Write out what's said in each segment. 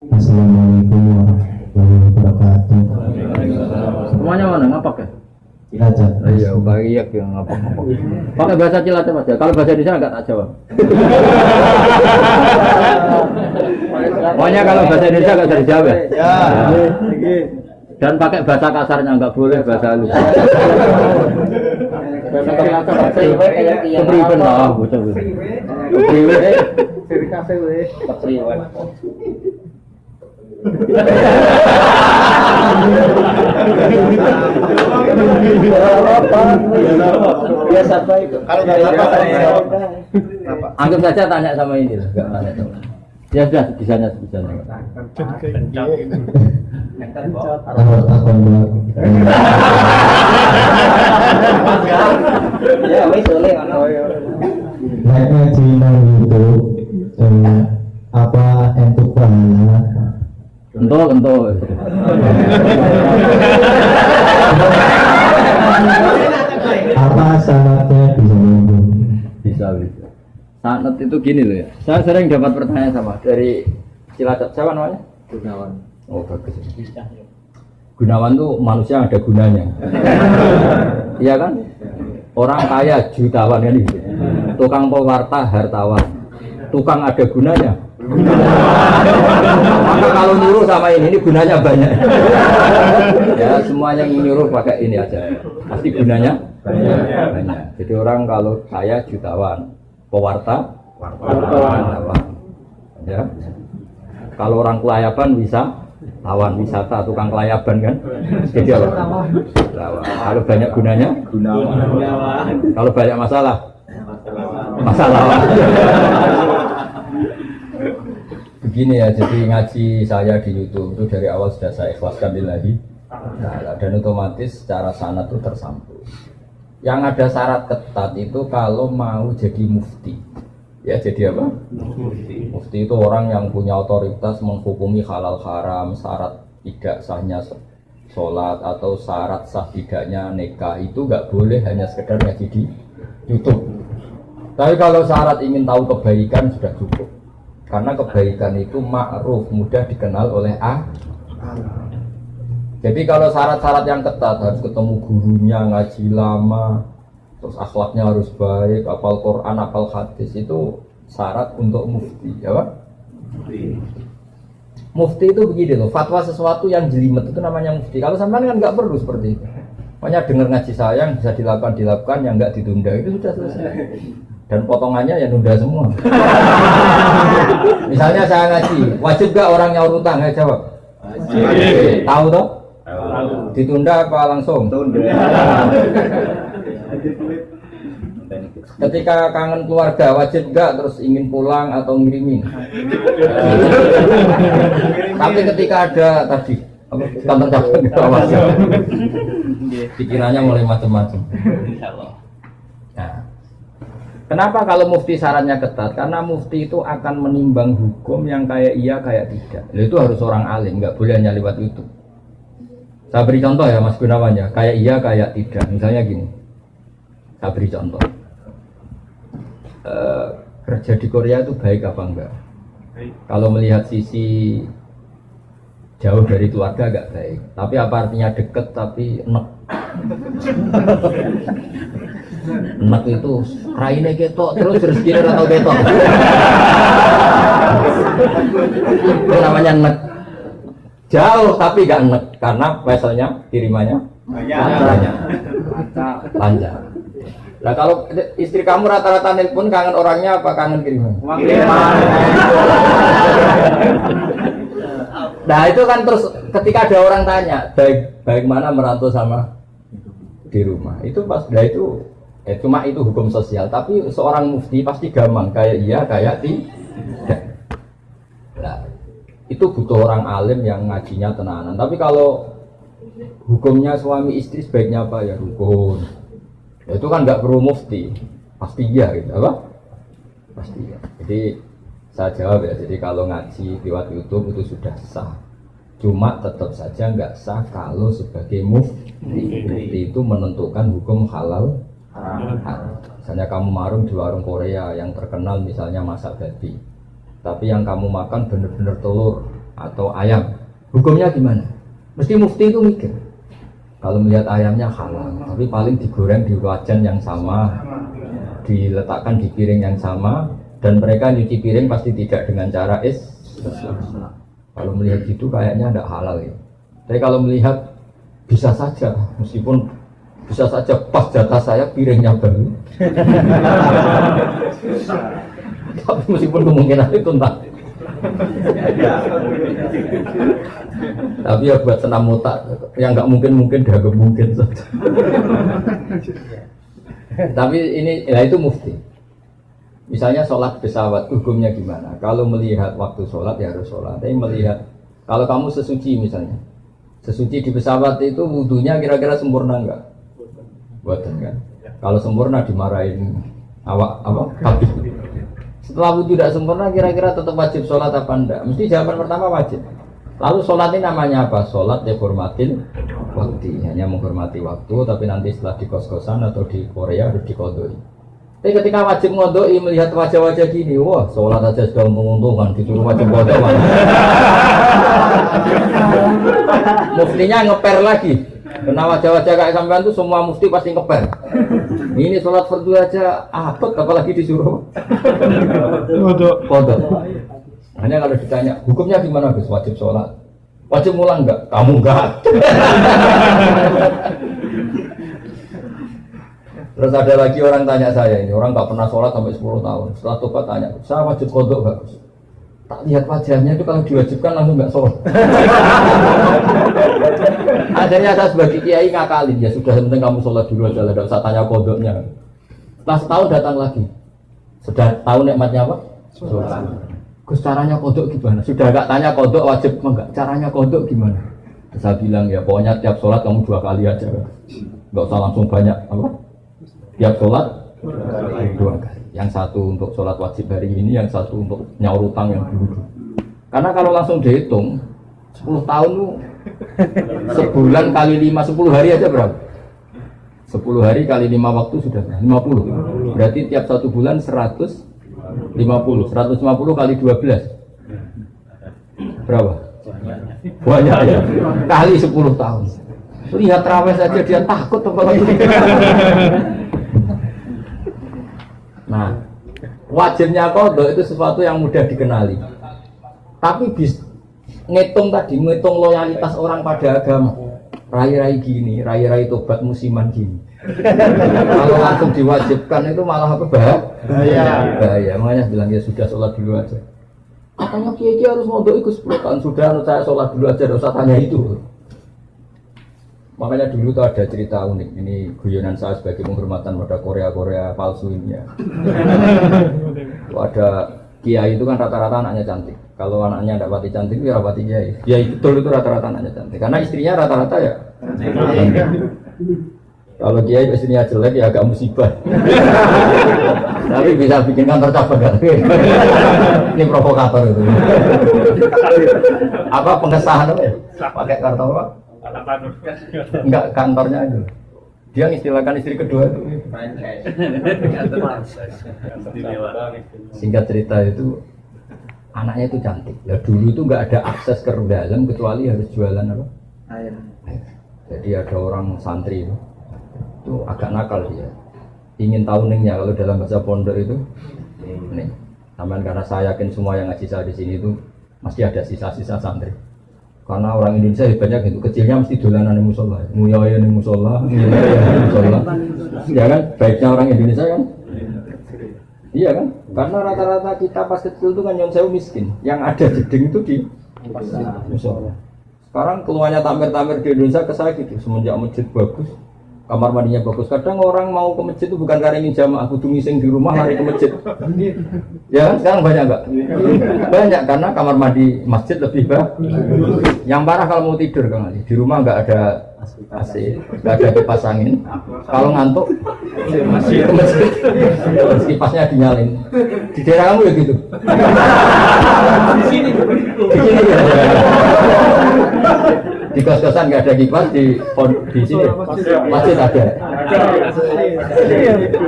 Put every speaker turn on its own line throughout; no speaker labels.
Assalamualaikum warahmatullahi wabarakatuh.
Semuanya mana ngapak ya?
Cilacap.
Iya, banyak yang ngapak ngapak. Pakai bahasa Cilacap aja. Kalau bahasa Indonesia nggak tak jawab. Pokoknya kalau bahasa Indonesia nggak bisa dijawab ya. Dan pakai bahasa kasarnya nggak boleh bahasa halus. Kepriben lah, bocah bocah. Kepriben.
Biasa baik. Kalau nggak apa
Anggap saja tanya sama ini lah. Ya sudah, bisanya.
Ya, wis oleh ono.
Naik ngaji nang YouTube. eh, apa entuk pahala?
Kentul, kentul.
Apa syaratnya bisa nyambung?
Bisa, bisa. Sanat itu gini loh ya. Saya sering dapat pertanyaan sama dari Cilacap. Siapa namanya? Gunawan. Oh bagus. Gunawan tuh manusia yang ada gunanya. Iya kan? Orang kaya jutawan kan gitu. Tukang pewarta hartawan. Tukang ada gunanya. Maka kalau nyuruh sama ini, ini gunanya banyak. ya semuanya yang nyuruh pakai ini aja. Pasti gunanya banyak. Jadi orang kalau kaya jutawan, pewarta wartawan. Ya. Kalau orang kelayaban bisa tawan wisata, tukang kelayaban kan. Jadi apa? Kalau banyak gunanya, kalau banyak masalah, masalah. Begini ya, jadi ngaji saya di YouTube itu dari awal sudah saya ikhlaskan lillahi ta'ala. dan otomatis secara sanat itu tersambung. Yang ada syarat ketat itu kalau mau jadi mufti. Ya jadi apa? Mufti. Mufti itu orang yang punya otoritas menghukumi halal haram, syarat tidak sahnya sholat atau syarat sah tidaknya nikah itu nggak boleh hanya sekedar ngaji di YouTube. Tapi kalau syarat ingin tahu kebaikan sudah cukup. Karena kebaikan itu ma'ruf, mudah dikenal oleh A. Jadi kalau syarat-syarat yang ketat harus ketemu gurunya, ngaji lama, terus akhlaknya harus baik, apal Quran, apal hadis itu syarat untuk mufti, ya Pak? Mufti itu begini loh, fatwa sesuatu yang jelimet itu namanya mufti. Kalau sampean kan nggak perlu seperti itu. Makanya dengar ngaji saya yang bisa dilakukan dilakukan, yang nggak ditunda itu sudah selesai. Dan potongannya ya nunda semua. Misalnya saya ngaji, wajib gak orang nyaur utang? Ayo jawab. Wajib. Tahu toh? Ditunda apa langsung? Ketika kangen keluarga wajib gak terus ingin pulang atau ngirimin? Tapi ketika ada tadi gitu, awas. pikirannya mulai macam-macam. Kenapa kalau mufti syaratnya ketat? Karena mufti itu akan menimbang hukum yang kayak iya kayak tidak. Itu harus orang alim, nggak boleh hanya lewat YouTube. Saya beri contoh ya Mas Gunawan ya, kayak iya kayak tidak. Misalnya gini, saya beri contoh. Eh, kerja di Korea itu baik apa enggak? Kalau melihat sisi jauh dari keluarga agak baik. Tapi apa artinya deket tapi enek? enek itu raine ketok terus rezekinya atau ketok. itu namanya enek. Jauh tapi gak enek karena veselnya kirimannya banyak. Lancar. Nah kalau istri kamu rata-rata nelpon kangen orangnya apa kangen kiriman? Nah itu kan terus ketika ada orang tanya baik baik mana merantau sama di rumah itu pas nah itu eh, cuma itu hukum sosial tapi seorang mufti pasti gampang kayak iya kayak tidak. Nah itu butuh orang alim yang ngajinya tenanan. Tapi kalau hukumnya suami istri sebaiknya apa ya rukun. Ya, itu kan nggak perlu mufti pasti iya gitu apa? Pasti ya. Jadi saya jawab ya, jadi kalau ngaji lewat YouTube itu sudah sah. Cuma tetap saja nggak sah kalau sebagai mufti. Mufti itu menentukan hukum halal. Misalnya kamu marung di warung Korea yang terkenal misalnya masak babi. Tapi yang kamu makan bener-bener telur atau ayam. Hukumnya gimana? Mesti mufti itu mikir. Kalau melihat ayamnya halal, tapi paling digoreng di wajan yang sama, diletakkan di piring yang sama, dan mereka nyuci piring pasti tidak dengan cara is. Kalau melihat gitu kayaknya tidak halal ya. Tapi kalau melihat bisa saja, meskipun bisa saja pas jatah saya piringnya baru. Tapi meskipun kemungkinan itu entah. Tapi ya buat senam otak yang nggak mungkin mungkin dah mungkin saja. Tapi ini ya itu mufti. Misalnya sholat pesawat hukumnya gimana? Kalau melihat waktu sholat ya harus sholat. Tapi melihat kalau kamu sesuci misalnya, sesuci di pesawat itu wudhunya kira-kira sempurna enggak? Buatan kan? Kalau sempurna dimarahin awak apa? Tapi setelah wudhu tidak sempurna kira-kira tetap wajib sholat apa enggak? Mesti jawaban pertama wajib. Lalu sholat ini namanya apa? Sholat ya hormatin waktu, hanya menghormati waktu, tapi nanti setelah di kos-kosan atau di Korea harus dikodoi. Tapi ketika wajib ngodoi melihat wajah-wajah gini, wah sholat aja sudah menguntungkan, disuruh wajib kodoi. Muftinya ngeper lagi. Kena wajah-wajah kayak sampean tuh semua mufti pasti ngeper. Ini sholat fardu aja apet, apalagi disuruh kodok. Hanya kalau ditanya, hukumnya gimana Gus? Wajib sholat? Wajib mulang enggak? Kamu enggak. Terus ada lagi orang tanya saya ini, orang nggak pernah sholat sampai 10 tahun. Setelah tobat tanya, saya wajib kodok enggak Gus? Tak lihat wajahnya itu kalau diwajibkan langsung nggak sholat. Akhirnya saya sebagai kiai ngakalin, ya sudah penting kamu sholat dulu aja lah, usah tanya kodoknya. Setelah setahun datang lagi, sudah tahu nikmatnya apa? Sholat. Gus caranya kodok gimana? Sudah gak tanya kodok wajib enggak? Caranya kodok gimana? Terus saya bilang ya pokoknya tiap sholat kamu dua kali aja Gak usah langsung banyak apa? Tiap sholat dua kali. Yang satu untuk sholat wajib hari ini, yang satu untuk nyaur utang yang dulu. Karena kalau langsung dihitung 10 tahun lu sebulan kali 5, 10 hari aja berapa? 10 hari kali 5 waktu sudah 50 Berarti tiap satu bulan 100 50 150 kali 12 berapa? banyak ya. Kali 10 tahun. Lihat rawes saja dia takut apalagi nah wajibnya kodok itu sesuatu yang mudah dikenali. Tapi bis ngitung tadi ngitung loyalitas orang pada agama. Rai-rai gini rai-rai tobat musiman gini. Kalau langsung diwajibkan itu malah apa bahaya. Bahaya. Makanya bilang ya sudah sholat dulu aja. Katanya kiai kiai harus mau ikut 10 tahun. Sudah menurut saya sholat dulu aja tidak usah tanya itu. Makanya dulu tuh ada cerita unik. Ini guyonan saya sebagai penghormatan pada Korea Korea palsu ini ya Tuh ada kiai itu kan rata-rata anaknya cantik kalau anaknya tidak pati cantik ya rapati kiai kiai betul itu rata-rata anaknya cantik karena istrinya rata-rata ya kalau kiai istrinya jelek ya agak musibah. Tapi bisa bikin kantor cabang? Ini provokator itu. apa pengesahan apa ya? Pakai kartu apa? Enggak kantornya itu. Dia istilahkan istri kedua itu. Singkat cerita itu anaknya itu cantik. Ya dulu itu nggak ada akses ke dalam kecuali harus jualan apa?
Air.
Jadi ada orang santri itu, itu agak nakal dia. Ingin tahu ningnya kalau dalam bahasa pondok itu nih. Taman karena saya yakin semua yang ngaji saya di sini itu masih ada sisa-sisa santri. Karena orang Indonesia hebatnya gitu, kecilnya mesti dolanan di musola, nguyaya di musola, nguyaya di musola. Ya kan, baiknya orang Indonesia kan. Iya kan, karena rata-rata kita pas kecil itu kan yang sewu miskin, yang ada jeding itu di musola. Sekarang keluarnya tamer-tamer di Indonesia ke saya gitu, semenjak masjid bagus, kamar mandinya bagus. Kadang orang mau ke masjid itu bukan karena ingin jamaah, kudu ngising di rumah lari ke masjid. Ya kan sekarang banyak enggak? Banyak karena kamar mandi masjid lebih bagus. Yang parah kalau mau tidur Ali, di rumah nggak ada AC, nggak ada kipas angin. Kalau ngantuk masih ke masjid, Terus kipasnya dinyalin. Di daerah kamu ya gitu. Di sini, di sini ya. Di kos-kosan nggak ada kipas di pon- di sini masjid ada.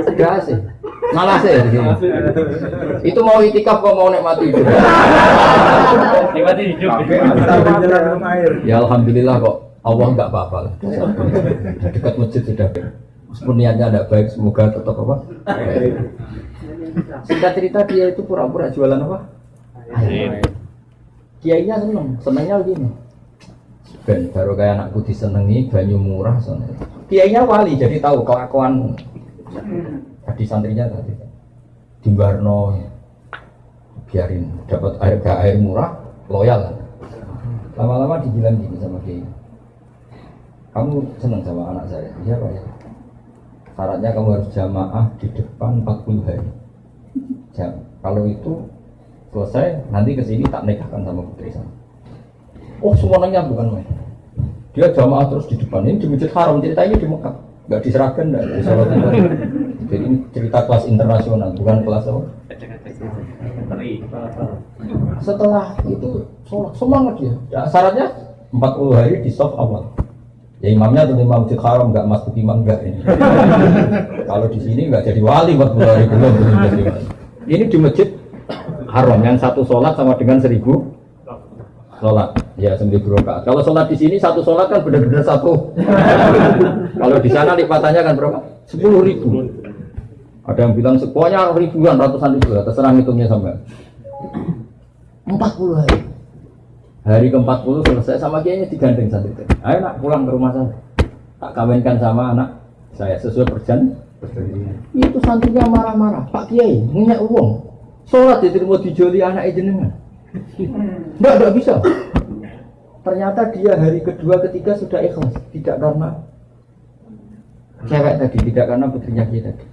Ada AC. Malah sih sini. Itu mau itikaf kok mau nikmati hidup.
Nikmati hidup.
Ya alhamdulillah kok Allah nggak apa-apa lah. Dekat masjid sudah. Meskipun niatnya tidak baik, semoga tetap apa? Singkat cerita dia itu pura-pura jualan apa? Kiainya seneng, senengnya gini. Ben baru kayak anakku disenengi, banyu murah soalnya. Kiainya wali, jadi tahu kelakuan tadi santrinya tadi. Di Barno, biarin dapat air gak air murah, loyal. Lama-lama dibilang gini sama Kiai. Kamu seneng sama anak saya? Iya Pak ya. Syaratnya kamu harus jamaah di depan 40 hari. Jam. Kalau itu selesai, nanti ke sini tak nikahkan sama putri saya. Oh semuanya bukan main. Dia jamaah terus di depan ini di masjid haram ceritanya di Mekah, nggak diserahkan nggak di Jadi ini cerita kelas internasional, bukan kelas apa? Setelah itu sholat semangat dia. Ya, syaratnya 40 hari di soft awal. Ya imamnya tentu imam masjid haram nggak masuk imam nggak ini. Kalau di sini nggak jadi wali 40 hari belum. Ini di masjid haram yang satu sholat sama dengan seribu sholat ya sembilan rakaat. Kalau sholat di sini satu sholat kan benar-benar satu. Kalau di sana lipatannya kan berapa? Sepuluh ribu. Ada yang bilang pokoknya ribuan, ratusan ribu, terserah hitungnya sampai. Empat puluh hari. Hari ke empat puluh selesai sama kiainya digandeng santri. Ayo nak pulang ke rumah saya. Tak kawinkan sama anak saya sesuai perjanjian. Itu santrinya marah-marah. Pak Kiai, minyak uang. Sholat diterima dijoli anak jenengan. Enggak, enggak bisa. Ternyata dia hari kedua, ketiga sudah ikhlas. Tidak karena cewek tadi, tidak karena putrinya dia tadi.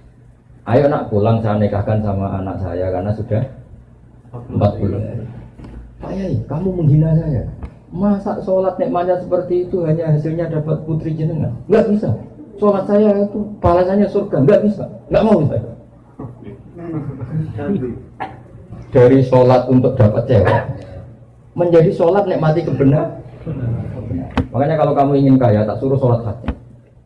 Ayo nak pulang saya nikahkan sama anak saya karena sudah 40 hari. Pak Yai, kamu menghina saya. Masa sholat nikmatnya seperti itu hanya hasilnya dapat putri jenengan? Enggak bisa. Sholat saya itu balasannya surga. Enggak bisa. Enggak mau saya. Dari sholat untuk dapat cewek menjadi sholat nikmati kebenar. Makanya kalau kamu ingin kaya tak suruh sholat hati.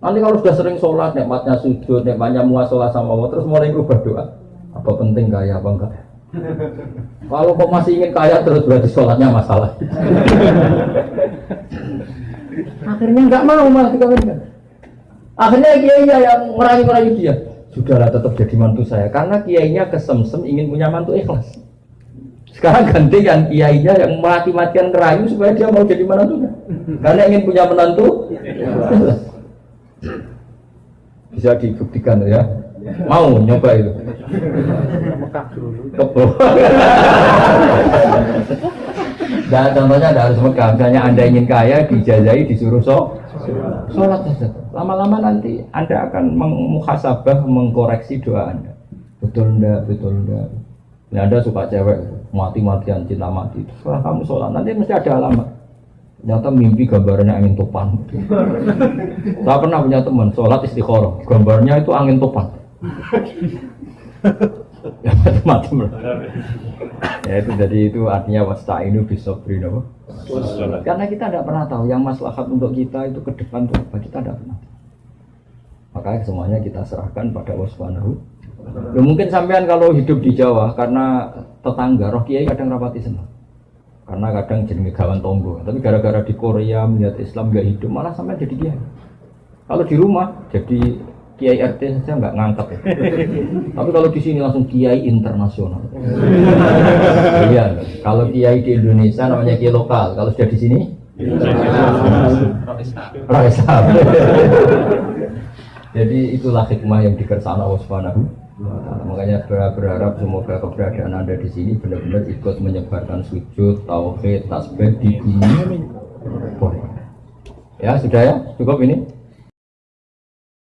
Nanti kalau sudah sering sholat, nikmatnya sujud, nikmatnya muasalah sama Allah, terus mulai berubah doa. Apa penting kaya apa enggak? Kalau kok masih ingin kaya terus berarti sholatnya masalah. Akhirnya nggak mau malah dikawinkan. Akhirnya kiainya yang merayu-merayu dia. Sudahlah tetap jadi mantu saya karena kiainya kesemsem ingin punya mantu ikhlas. Sekarang ganti yang kiainya yang mati-matian kerayu supaya dia mau jadi menantunya. Karena ingin punya menantu. Bisa dibuktikan ya. Mau nyoba itu. Nah, contohnya ada harus Mekah. Misalnya Anda ingin kaya, dijajahi, disuruh so, sholat saja. Lama-lama nanti Anda akan mengmuhasabah, mengkoreksi doa Anda. Betul enggak, betul enggak. Ini Anda suka cewek, mati-matian, cinta mati. Setelah kamu sholat, nanti mesti ada alamat. Ternyata mimpi gambarnya angin topan. Saya pernah punya teman, sholat istiqoroh. Gambarnya itu angin topan. ya macam-macam ya itu jadi itu artinya wasta ini bisa beri apa? karena kita tidak pernah tahu yang maslahat untuk kita itu ke depan itu apa kita tidak pernah tahu. makanya semuanya kita serahkan pada Allah Subhanahu ya, mungkin sampean kalau hidup di Jawa karena tetangga roh kiai kadang rapati senang karena kadang jadi gawan tonggo tapi gara-gara di Korea melihat Islam gak hidup malah sampai jadi kiai kalau di rumah jadi kiai RT saja nggak ngangkat ya. Tapi kalau di sini langsung kiai internasional. Iya, kalau kiai di Indonesia namanya kiai lokal. Kalau sudah di sini, Raisa. Jadi itulah hikmah yang dikersana Allah Subhanahu. Makanya berharap semoga keberadaan Anda di sini benar-benar ikut menyebarkan sujud, tauhid, tasbih di dunia. Ya sudah ya, cukup ini.